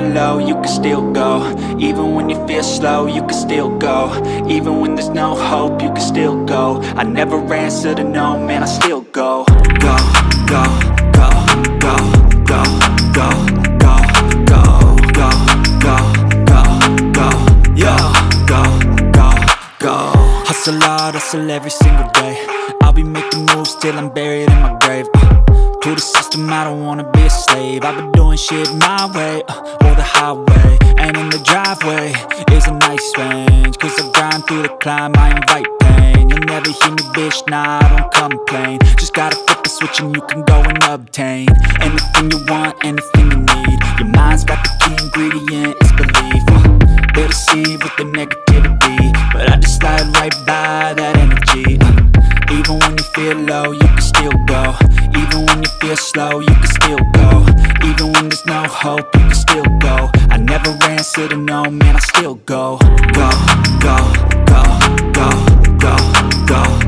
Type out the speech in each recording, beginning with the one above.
low, you can still go Even when you feel slow, you can still go Even when there's no hope, you can still go I never answer to no, man, I still go Go, go, go, go, go, go, go, go, go, go, go, go, go, go, go Hustle hard, hustle every single day I'll be making moves till I'm buried in my grave uh, To the system, I don't wanna be a slave. I've been doing shit my way, uh, or the highway And in the driveway. Is a nice range Cause I grind through the climb, I invite pain. You'll never hear me, bitch, nah, I don't complain. Just gotta flip the switch and you can go and obtain Anything you want, anything you need. Your mind's got the key ingredient, it's belief. Uh, They deceive with the negativity But I just slide right by that you feel low, you can still go. Even when you feel slow, you can still go. Even when there's no hope, you can still go. I never answer no, man, I still go, go, go, go, go, go, go,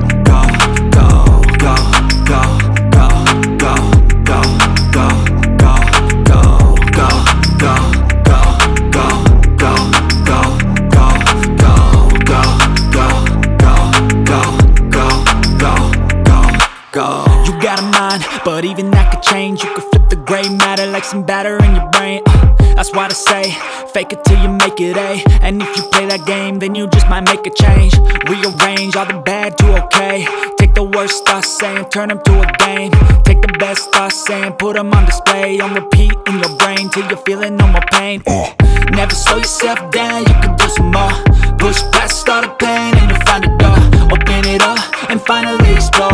go. You got a mind, but even that could change. You could flip the gray matter like some batter in your brain. Uh, that's why they say, fake it till you make it A. And if you play that game, then you just might make a change. Rearrange all the bad to okay. Take the worst thoughts saying, turn them to a game. Take the best thoughts saying, put them on display. On repeat in your brain till you're feeling no more pain. Never slow yourself down, you can do some more. Push past all the pain and you'll find a door. Open it up and finally explore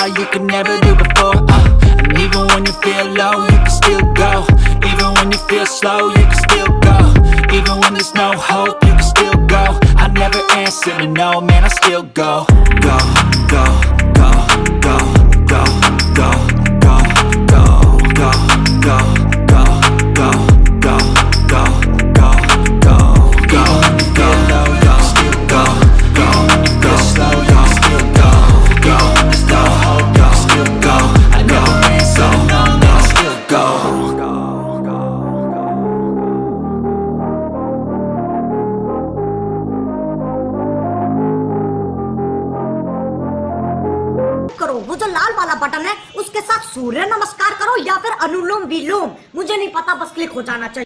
that you could never do before. Uh, and even when you feel low, you can still go. Even when you feel slow, you can still go. Even when there's no hope, you can still go. I never answer to no, man, I still. Go, go, go, जो लाल वाला button है, उसके साथ सूर्य नमस्कार करो या फिर अनुलोम विलोम। मुझे नहीं पता, बस क्लिक हो जाना चाहिए।